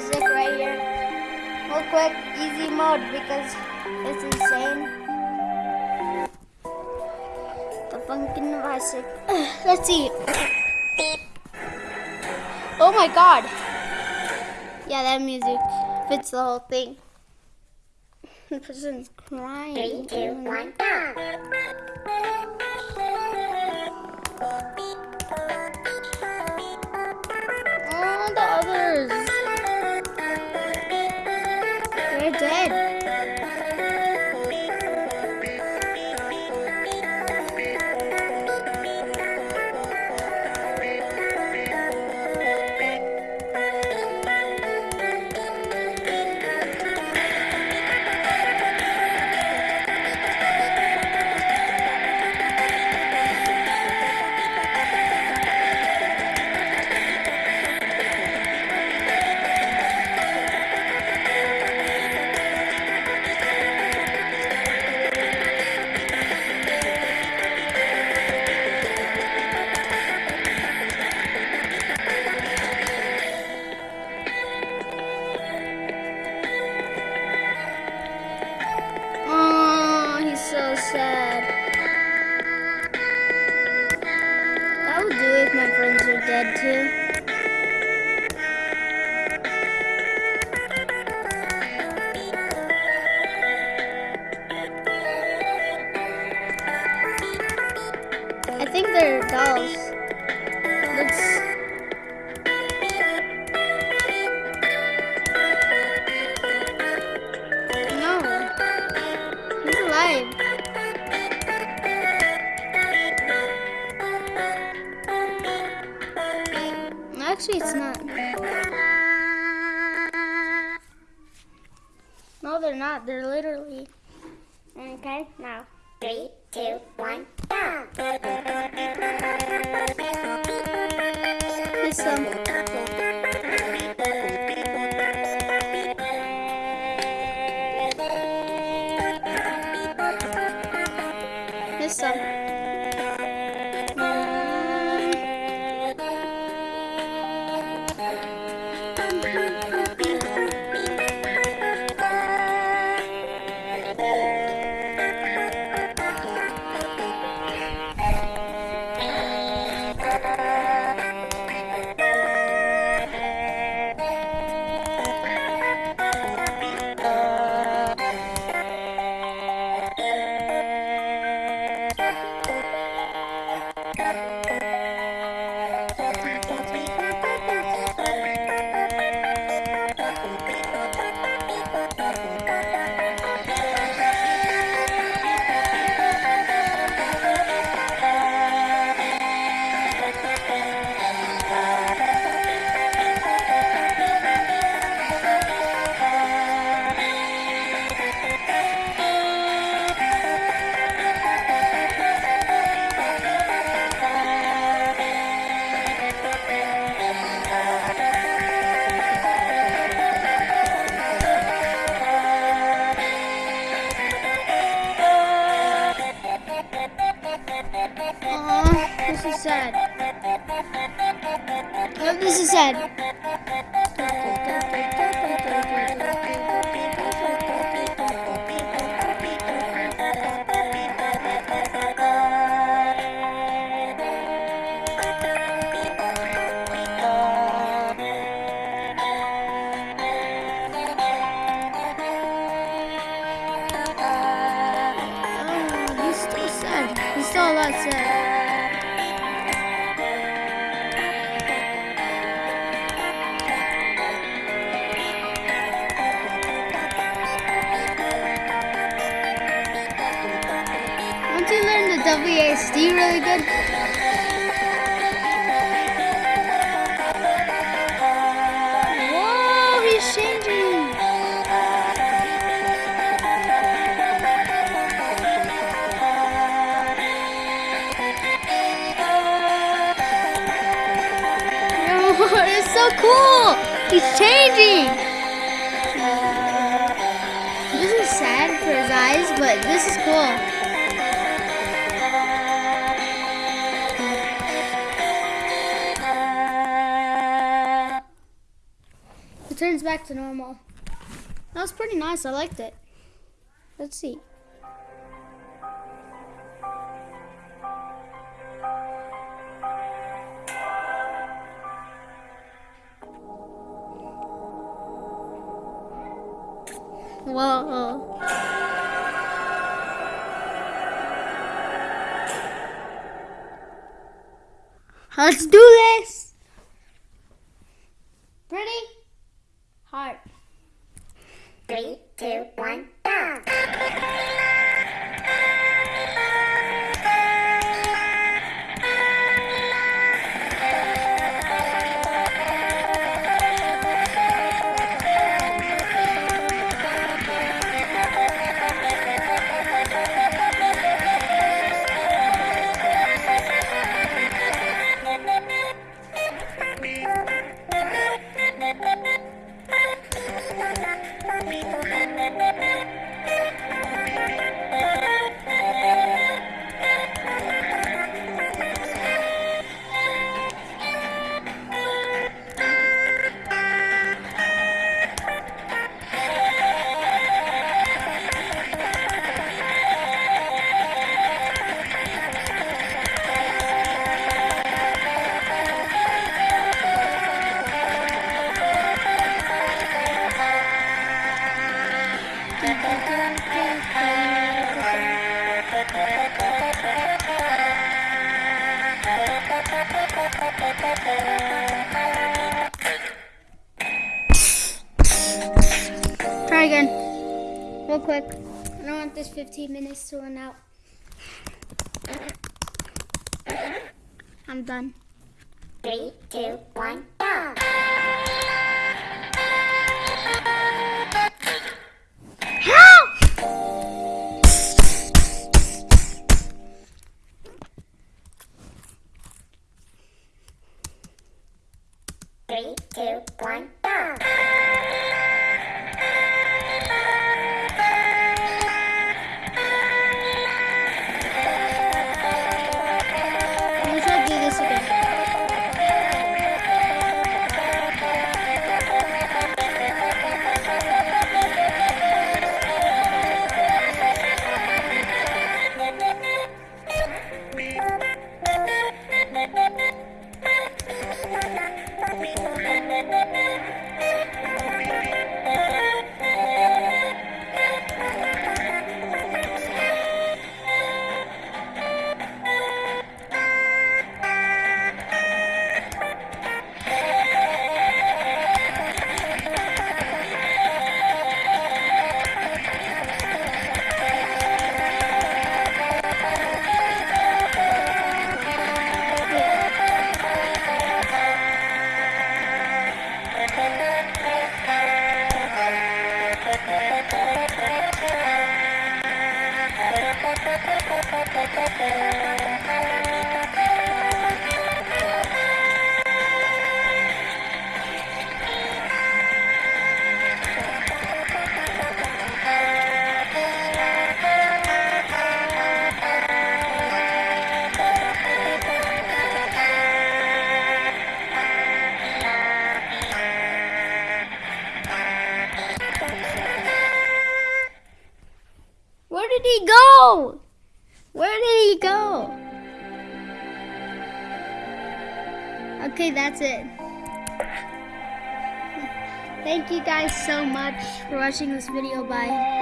Isaac right here. Real quick, easy mode because it's insane. The pumpkin of Isaac. Let's see. Oh my god. Yeah, that music fits the whole thing. The person's crying. Three, two, one, go. I think they're dolls. Let's. No, they're not. They're literally. Okay, now. Three, two, one, go. Sad. Oh, WASD really good, whoa, he's changing. Oh, it's so cool. He's changing. This is sad for his eyes, but this is cool. Back to normal. That was pretty nice. I liked it. Let's see. Whoa. Let's do this. Try again. Real quick. I don't want this 15 minutes to run out. I'm done. Three, two, one, go. Three, two, one, go. Where he go? Where did he go? Okay, that's it. Thank you guys so much for watching this video. Bye.